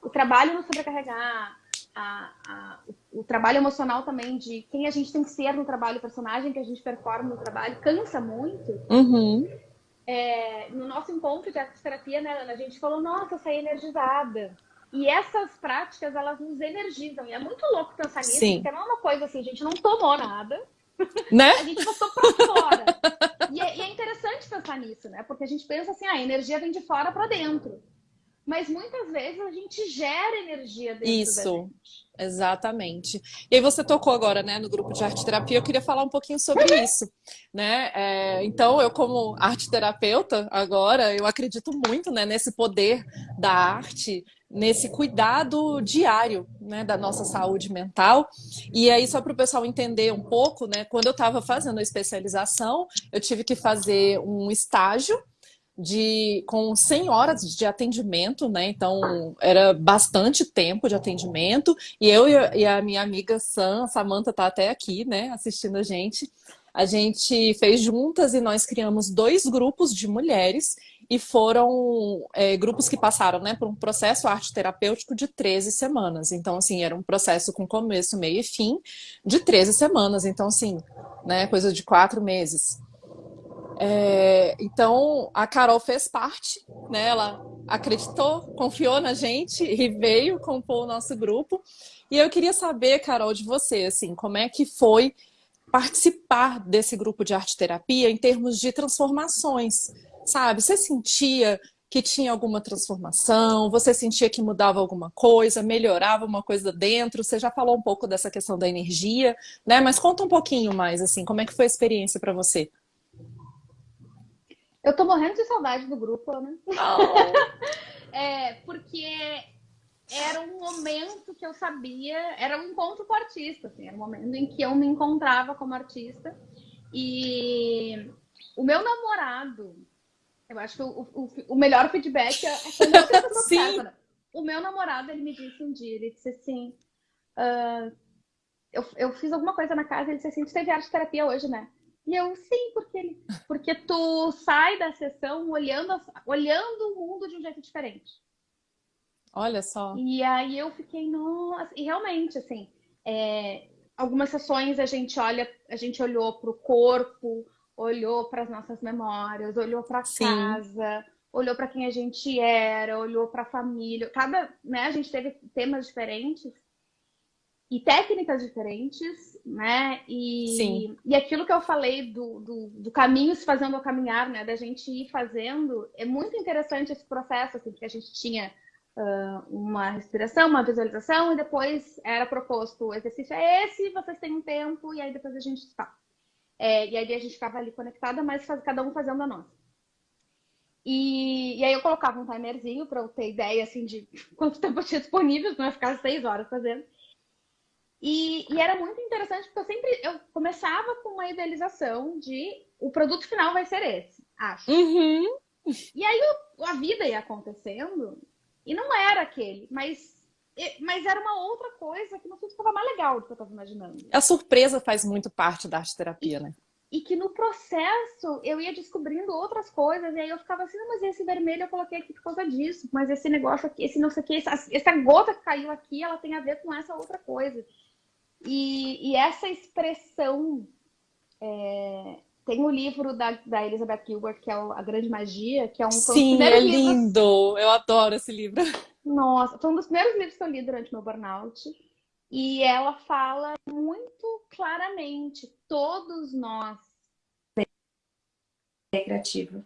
o trabalho nos sobrecarregar, a, a, o, o, trabalho emocional também de quem a gente tem que ser no trabalho, o personagem que a gente performa no trabalho, cansa muito. Uhum. É, no nosso encontro de terapia, né, Ana, a gente falou, nossa, eu saí energizada. e essas práticas, elas nos energizam. E é muito louco pensar nisso, Sim. porque não é uma coisa assim, a gente não tomou nada, né? a gente botou pra fora. e, é, e é interessante pensar nisso, né? Porque a gente pensa assim, ah, a energia vem de fora para dentro. Mas muitas vezes a gente gera energia dentro Isso, exatamente. E aí você tocou agora, né, no grupo de arte terapia, eu queria falar um pouquinho sobre isso, né? É, então, eu como arte terapeuta agora, eu acredito muito, né, nesse poder da arte, nesse cuidado diário, né, da nossa saúde mental. E aí, só para o pessoal entender um pouco, né, quando eu estava fazendo a especialização, eu tive que fazer um estágio de com 100 horas de atendimento, né? Então era bastante tempo de atendimento. E eu e a minha amiga Sam, Samantha tá até aqui, né, assistindo a gente. A gente fez juntas e nós criamos dois grupos de mulheres e foram é, grupos que passaram né, por um processo arte terapêutico de 13 semanas. Então, assim, era um processo com começo, meio e fim de 13 semanas. Então, assim, né, coisa de quatro meses. É, então, a Carol fez parte, né? Ela acreditou, confiou na gente e veio compor o nosso grupo. E eu queria saber, Carol, de você, assim, como é que foi participar desse grupo de arte terapia em termos de transformações, sabe? Você sentia que tinha alguma transformação? Você sentia que mudava alguma coisa, melhorava uma coisa dentro? Você já falou um pouco dessa questão da energia, né? Mas conta um pouquinho mais, assim, como é que foi a experiência para você? Eu tô morrendo de saudade do grupo, né? Oh. [laughs] é, porque era um momento que eu sabia, era um encontro com o artista, assim, era um momento em que eu me encontrava como artista. E o meu namorado, eu acho que o, o, o melhor feedback é quando eu tento Sim. Né? O meu namorado, ele me disse um dia, ele disse assim, uh, eu, eu fiz alguma coisa na casa, ele disse assim, tu teve arte terapia hoje, né? E eu, sim, porque, ele, porque tu sai da sessão olhando, olhando o mundo de um jeito diferente. Olha só. E aí eu fiquei, nossa, e realmente, assim, é, algumas sessões a gente olha, a gente olhou para o corpo, olhou para as nossas memórias, olhou para casa, olhou para quem a gente era, olhou para a família. Cada, né, a gente teve temas diferentes e técnicas diferentes, né? E, Sim. e aquilo que eu falei do, do, do, caminho se fazendo ao caminhar, né? Da gente ir fazendo, é muito interessante esse processo, assim, porque a gente tinha uh, uma respiração, uma visualização, e depois era proposto o exercício é esse, vocês têm um tempo, e aí depois a gente está. É, e aí a gente ficava ali conectada, mas cada um fazendo a nossa. E, e aí eu colocava um timerzinho para eu ter ideia, assim, de [laughs] quanto tempo eu tinha disponível, não ia ficar seis horas fazendo. E, e, era muito interessante porque eu sempre eu começava com uma idealização de o produto final vai ser esse, acho. Uhum. E aí a vida ia acontecendo e não era aquele, mas mas era uma outra coisa que no fim ficava mais legal do que eu estava imaginando. A surpresa faz muito parte da arte terapia, né? E que no processo eu ia descobrindo outras coisas, e aí eu ficava assim, mas esse vermelho eu coloquei aqui por causa disso, mas esse negócio aqui, esse não sei o que, essa, essa gota que caiu aqui, ela tem a ver com essa outra coisa. E, e essa expressão é, tem o um livro da, da Elizabeth Gilbert, que é A Grande Magia, que é um Sim, é lindo! Livros... Eu adoro esse livro. Nossa, foi um dos primeiros livros que eu li durante meu burnout. E ela fala muito claramente, todos nós é criativo.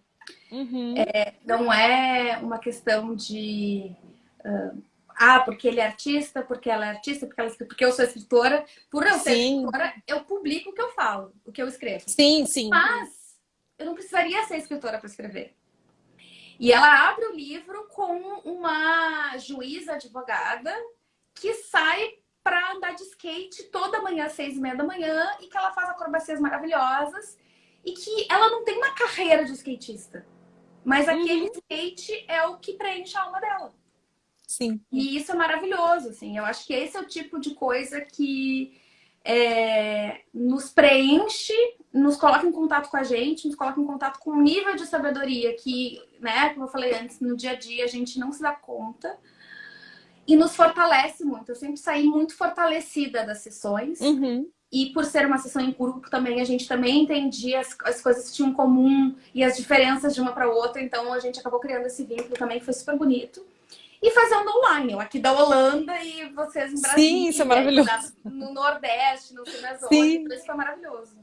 Uhum. É, não é uma questão de uh, ah, porque ele é artista, porque ela é artista, porque, ela, porque eu sou escritora. Por eu ser sim. escritora, eu publico o que eu falo, o que eu escrevo. Sim, sim. Mas eu não precisaria ser escritora para escrever. E ela abre o livro com uma juíza advogada que sai para andar de skate toda manhã às seis e meia da manhã e que ela faz acrobacias maravilhosas e que ela não tem uma carreira de skatista. Mas aquele uhum. skate é o que preenche a alma dela. Sim. E isso é maravilhoso, assim. Eu acho que esse é o tipo de coisa que é, nos preenche, nos coloca em contato com a gente, nos coloca em contato com um nível de sabedoria que, né, como eu falei antes, no dia a dia a gente não se dá conta. E nos fortalece muito. Eu sempre saí muito fortalecida das sessões. Uhum. E por ser uma sessão em grupo também, a gente também entendia as, as coisas que tinham em comum e as diferenças de uma para outra. Então a gente acabou criando esse vínculo também, que foi super bonito. E fazendo online. Eu aqui da Holanda e vocês em Brasília. Sim, isso é maravilhoso. No Nordeste, no Sul. Isso foi maravilhoso.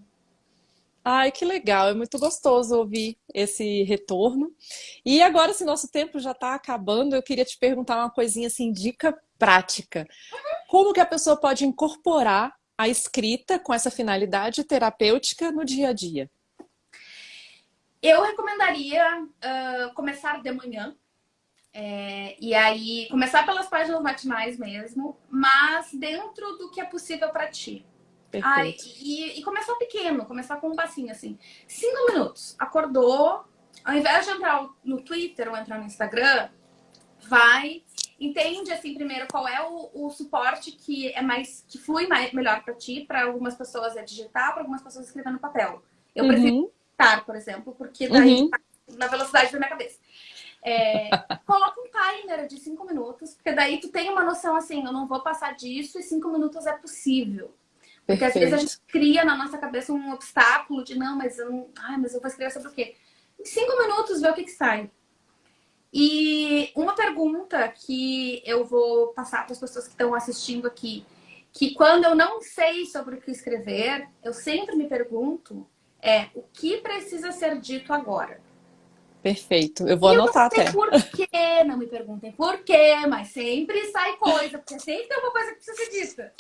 Ai, que legal, é muito gostoso ouvir esse retorno. E agora, se nosso tempo já está acabando, eu queria te perguntar uma coisinha assim, dica prática. Como que a pessoa pode incorporar a escrita com essa finalidade terapêutica no dia a dia? Eu recomendaria uh, começar de manhã. É, e aí, começar pelas páginas matinais mesmo, mas dentro do que é possível para ti. Ai, e, e, começar pequeno, começar com um passinho assim. Cinco minutos. Acordou, ao invés de entrar no Twitter ou entrar no Instagram, vai, entende assim primeiro qual é o, o suporte que é mais que flui mais, melhor para ti. Para algumas pessoas é digitar, para algumas pessoas escrever no papel. Eu uhum. prefiro digitar, por exemplo, porque daí uhum. tá na velocidade da minha cabeça. É, coloca um timer de cinco minutos, porque daí tu tem uma noção assim, eu não vou passar disso e cinco minutos é possível. Porque Perfeito. às vezes a gente cria na nossa cabeça um obstáculo de não, mas eu não. Ai, mas eu vou escrever sobre o quê? Em cinco minutos, ver o que, que sai. E uma pergunta que eu vou passar para as pessoas que estão assistindo aqui, que quando eu não sei sobre o que escrever, eu sempre me pergunto é o que precisa ser dito agora. Perfeito. Eu vou e anotar eu até. Por [laughs] quê? Não me perguntem por quê, mas sempre sai coisa, porque sempre tem uma coisa que precisa ser dita.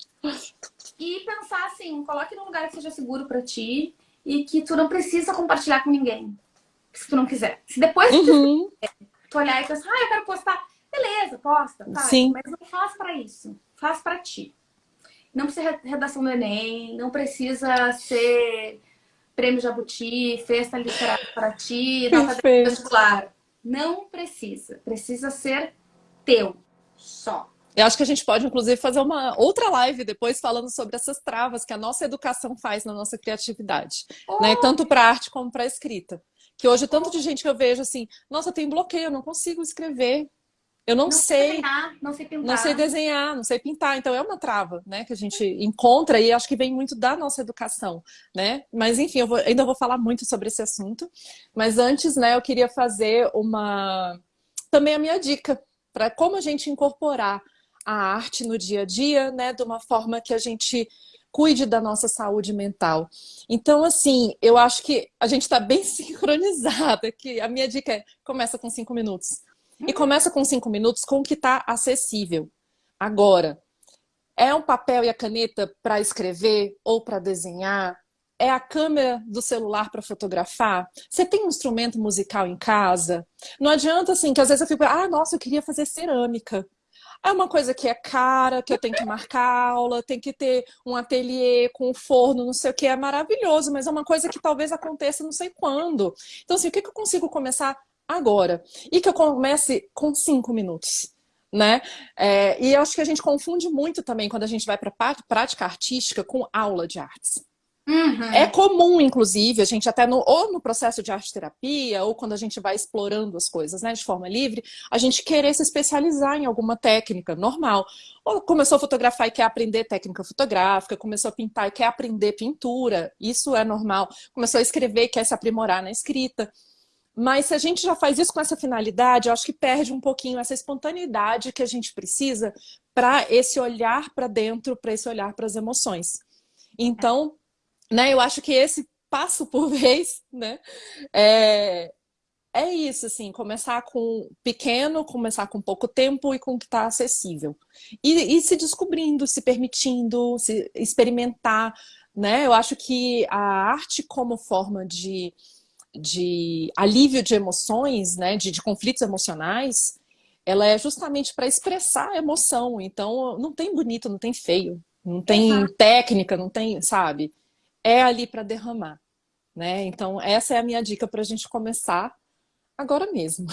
E pensar assim, coloque num lugar que seja seguro para ti e que tu não precisa compartilhar com ninguém. Se tu não quiser. Se depois uhum. tu, tu olhar e pensar, ah, eu quero postar, beleza, posta, tá. Sim. Mas não faz para isso. Faz para ti. Não precisa redação do Enem, não precisa ser prêmio Jabuti, festa literária para ti, nota vestibular. Não precisa. Precisa ser teu. Só. Eu acho que a gente pode, inclusive, fazer uma outra live depois falando sobre essas travas que a nossa educação faz na nossa criatividade, oh. né? Tanto para arte como para escrita. Que hoje, tanto de gente que eu vejo assim, nossa, tem bloqueio, eu não consigo escrever. Eu não, não sei, desenhar, não sei pintar. Não sei desenhar, não sei pintar. Então é uma trava, né? Que a gente encontra e acho que vem muito da nossa educação, né? Mas enfim, eu vou, ainda vou falar muito sobre esse assunto. Mas antes, né, eu queria fazer uma também a minha dica para como a gente incorporar a arte no dia a dia, né, de uma forma que a gente cuide da nossa saúde mental. Então, assim, eu acho que a gente está bem [laughs] sincronizada, que a minha dica é começa com cinco minutos. E começa com cinco minutos com o que está acessível. Agora, é um papel e a caneta para escrever ou para desenhar? É a câmera do celular para fotografar? Você tem um instrumento musical em casa? Não adianta assim, que às vezes eu fico, ah, nossa, eu queria fazer cerâmica. É uma coisa que é cara, que eu tenho que marcar aula, tem que ter um ateliê com um forno, não sei o que, é maravilhoso, mas é uma coisa que talvez aconteça não sei quando. Então, assim, o que, que eu consigo começar agora? E que eu comece com cinco minutos. Né? É, e eu acho que a gente confunde muito também quando a gente vai para prática artística com aula de artes. Uhum. É comum, inclusive, a gente até no, ou no processo de arte terapia, ou quando a gente vai explorando as coisas né, de forma livre, a gente querer se especializar em alguma técnica normal. Ou começou a fotografar e quer aprender técnica fotográfica, começou a pintar e quer aprender pintura, isso é normal. Começou a escrever e quer se aprimorar na escrita. Mas se a gente já faz isso com essa finalidade, eu acho que perde um pouquinho essa espontaneidade que a gente precisa para esse olhar para dentro, para esse olhar para as emoções. Então, né, eu acho que esse passo por [laughs] vez, né, é, é isso, assim, começar com pequeno, começar com pouco tempo e com o que está acessível. E, e, se descobrindo, se permitindo, se experimentar, né? Eu acho que a arte como forma de, de alívio de emoções, né, de, de conflitos emocionais, ela é justamente para expressar a emoção. Então, não tem bonito, não tem feio, não tem Exato. técnica, não tem, sabe? é ali para derramar. Né? Então, essa é a minha dica para a gente começar agora mesmo.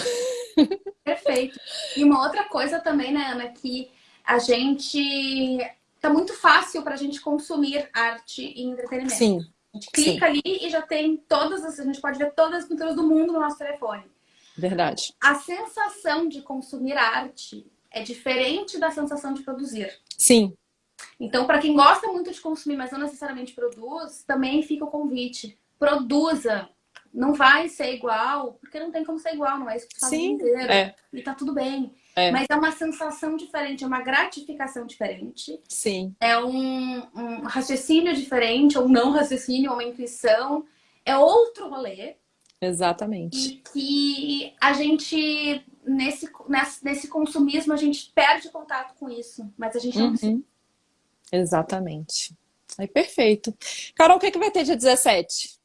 Perfeito. E uma outra coisa também, né, Ana, que a gente tá muito fácil para a gente consumir arte e entretenimento. Sim. A gente clica sim. ali e já tem todas as. A gente pode ver todas as pinturas do mundo no nosso telefone. Verdade. A sensação de consumir arte é diferente da sensação de produzir. Sim. Então, para quem gosta muito de consumir, mas não necessariamente produz, também fica o convite. Produza não vai ser igual, porque não tem como ser igual, não é isso que tu faz Sim, inteiro. é. E tá tudo bem. É. Mas é uma sensação diferente, é uma gratificação diferente, Sim, é um, um raciocínio diferente, ou não raciocínio, ou uma intuição. É outro rolê. exatamente. E que a gente, nesse, nesse, consumismo, a gente perde contato com isso. Mas a gente não Uhum. Exatamente. Aí, perfeito. Carol, o que, que vai ter dia 17?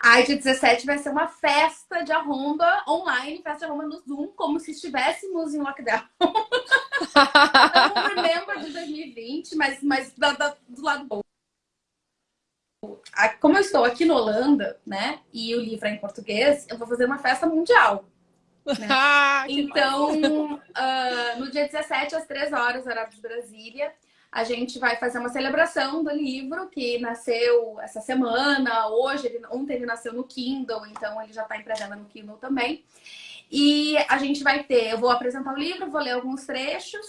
Ai, dia 17 vai ser uma festa de arromba online, festa de arromba no Zoom, como se estivéssemos em lockdown. [laughs] Não me lembro de 2020, mas, mas da- da- do lado bom. Como eu estou aqui na Holanda, né, e o livro é em português, eu vou fazer uma festa mundial. [laughs] Ah, que Então, ah, no dia 17, às 3 horas, horário de Brasília, a gente vai fazer uma celebração do livro que nasceu essa semana. Hoje, ele- ontem ele nasceu no Kindle, então ele já está em pré-venda no Kindle também. E a gente vai ter, eu vou apresentar o livro, vou ler alguns trechos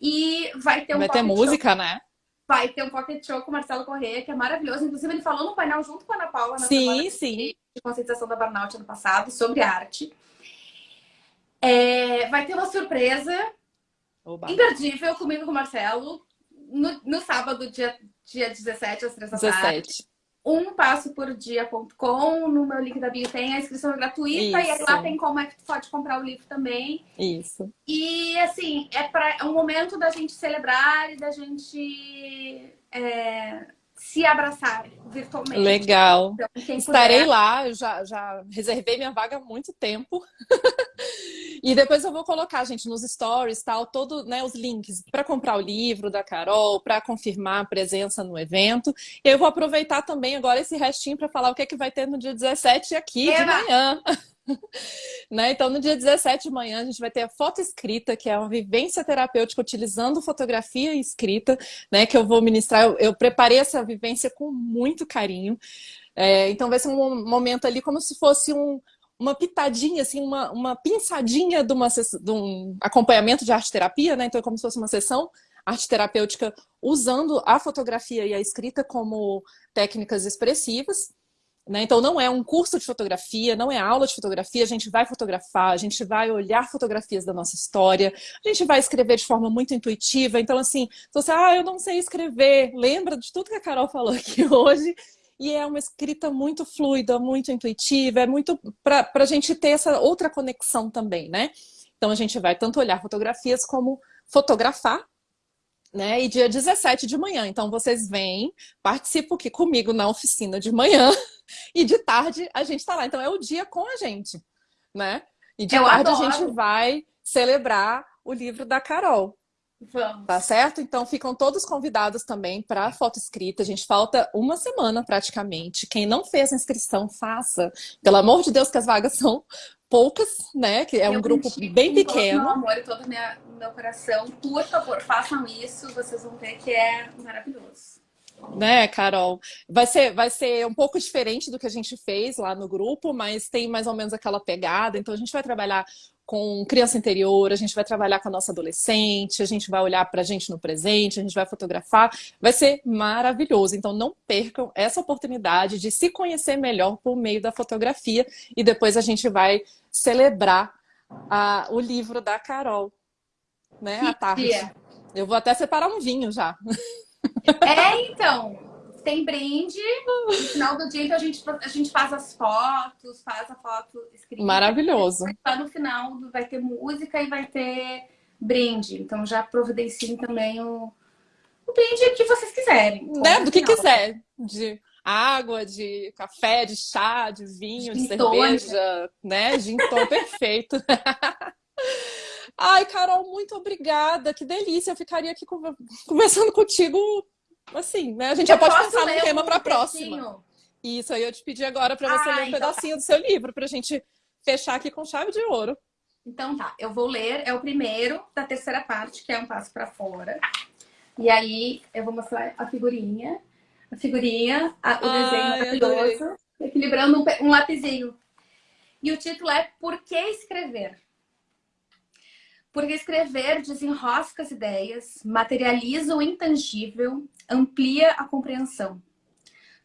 e vai ter um Vai ter música, né? show. Vai ter um pocket show com o Marcelo Corrêa, que é maravilhoso. Inclusive, ele falou no painel junto com a Ana Paula na Sim, semana sim. de conscientização da Burnout ano passado, sobre arte. É, vai ter uma surpresa Oba. imperdível comigo com o Marcelo no, no sábado, dia, dia 17, às 3 da tarde. 17. Um passo por dia.com. No meu link da bio tem a inscrição gratuita e aí Isso. lá tem como é que tu pode comprar o livro também. Isso. E assim, é, pra, é um momento da gente celebrar e da gente é, se abraçar virtualmente. Legal. Então, Estarei puder, lá, eu já, já reservei minha vaga há muito tempo. [laughs] e depois eu vou colocar, gente, nos stories, tal, todo, né, os links para comprar o livro da Carol, para confirmar a presença no evento. E eu vou aproveitar também agora esse restinho para falar o que, é que vai ter no dia 17 aqui de Eba! manhã. [laughs] né? Então, no dia 17 de manhã, a gente vai ter a foto escrita, que é uma vivência terapêutica utilizando fotografia e escrita, né? Que eu vou ministrar. Eu, eu preparei essa vivência com muito carinho. É, então, vai ser um momento ali como se fosse um, uma pitadinha, assim, uma, uma pinçadinha de, uma, de um acompanhamento de arte terapia, né? Então, é como se fosse uma sessão arte terapêutica usando a fotografia e a escrita como técnicas expressivas. Né? Então, não é um curso de fotografia, não é aula de fotografia, a gente vai fotografar, a gente vai olhar fotografias da nossa história, a gente vai escrever de forma muito intuitiva. Então, assim, se você, ah, eu não sei escrever, lembra de tudo que a Carol falou aqui [laughs] hoje. E é uma escrita muito fluida, muito intuitiva, é muito para a gente ter essa outra conexão também, né? Então, a gente vai tanto olhar fotografias como fotografar, né? E dia 17 de manhã. Então, vocês vêm, participam aqui comigo na oficina de manhã. [laughs] E de tarde a gente tá lá. Então é o dia com a gente, né? E de Eu tarde adoro. a gente vai celebrar o livro da Carol, Vamos. tá certo? Então ficam todos convidados também para a foto escrita. A gente falta uma semana praticamente. Quem não fez a inscrição, faça. Pelo amor de Deus, que as vagas são poucas, né? Que é um Eu grupo contigo, bem com Todo pequeno. meu amor e todo o minha- meu coração. Por favor, façam isso. Vocês vão ver que é maravilhoso. né, Carol? Vai ser, vai ser um pouco diferente do que a gente fez lá no grupo, mas tem mais ou menos aquela pegada. Então, a gente vai trabalhar com criança interior, a gente vai trabalhar com a nossa adolescente, a gente vai olhar para a gente no presente, a gente vai fotografar. Vai ser maravilhoso. Então, não percam essa oportunidade de se conhecer melhor por meio da fotografia e depois a gente vai celebrar a- o livro da Carol, né, à tarde. dia? Eu vou até separar um vinho já. É, então. Tem brinde. No final do dia, então, a gente, a gente faz as fotos, faz a foto escrita. Maravilhoso. Lá no final vai ter música e vai ter brinde. Então já providenciem também o, o brinde que vocês quiserem. né? Do que quiser. De água, de café, de chá, de vinho, de Gin cerveja, né? Gin [laughs] perfeito. [laughs] Ai, Carol, muito obrigada. Que delícia. Eu ficaria aqui conver- conversando contigo, assim, né? A gente já Eu pode posso pensar no ler tema um para próxima. Isso aí eu te pedi agora para você Ah, ler um então pedacinho do seu livro, para a gente fechar aqui com chave de ouro. Então tá, eu vou ler, é o primeiro da terceira parte, que é um passo pra fora. E aí eu vou mostrar a figurinha, a figurinha, a- o Ai, desenho maravilhoso, equilibrando um, um lapisinho. E o título é Por que escrever? Porque escrever desenrosca as ideias, materializa o intangível, amplia a compreensão.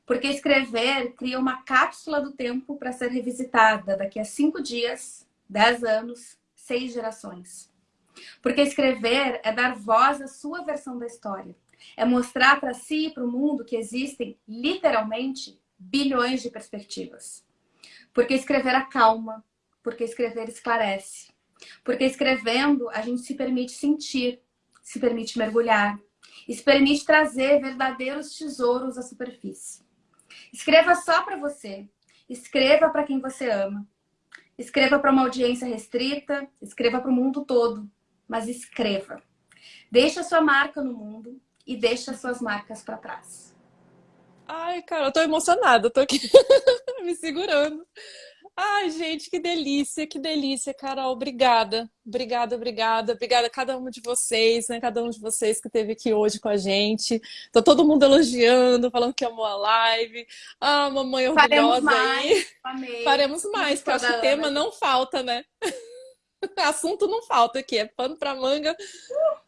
Porque escrever cria uma cápsula do tempo para ser revisitada daqui a cinco dias, dez anos, seis gerações. Porque escrever é dar voz à sua versão da história. É mostrar para si e para o mundo que existem, literalmente, bilhões de perspectivas. Porque escrever acalma, porque escrever esclarece. Porque escrevendo, a gente se permite sentir, se permite mergulhar, e se permite trazer verdadeiros tesouros à superfície. Escreva só para você, escreva para quem você ama, escreva para uma audiência restrita, escreva para o mundo todo, mas escreva. Deixe a sua marca no mundo e deixe as suas marcas para trás. Ai, cara, eu tô emocionada, tô aqui [laughs] me segurando. Ai, gente, que delícia, que delícia, Carol. Obrigada, obrigada, obrigada. Obrigada a cada um de vocês, né? Cada um de vocês que esteve aqui hoje com a gente. Tá todo mundo elogiando, falando que amou a live. Ah, mamãe orgulhosa Faremos mais. aí. Faremos mais, porque acho que tema não falta, né? [laughs] Assunto não falta aqui, é pano para manga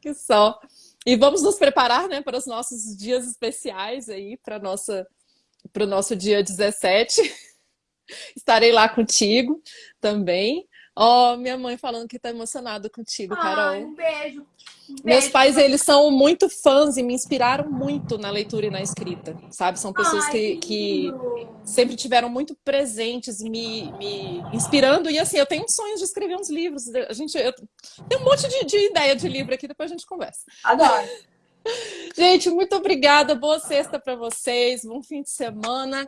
que só. E vamos nos preparar, né, para os nossos dias especiais aí, para nossa para o nosso dia 17. [laughs] Estarei lá contigo também. Ó, oh, minha mãe falando que tá emocionada contigo, Carol. Ai, um beijo. Um Meus beijo. pais, eles são muito fãs e me inspiraram muito na leitura e na escrita, sabe? São pessoas Ai, que, que sempre tiveram muito presentes, me, me inspirando. E assim, eu tenho sonhos de escrever uns livros. A gente, eu tenho um monte de, de ideia de livro aqui, depois a gente conversa. Adoro. [laughs] Gente, muito obrigada. Boa sexta para vocês. Bom fim de semana.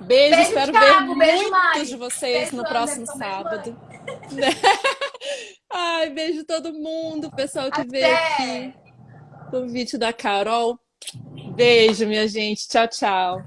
Beijo, Beijo, espero Thiago. ver Beijo, muitos Mari. de vocês Beijo, no Anderson. próximo Beijo, sábado. [laughs] Ai, beijo todo mundo, pessoal que veio Até. aqui. Convite da Carol. Beijo, minha gente. Tchau, tchau.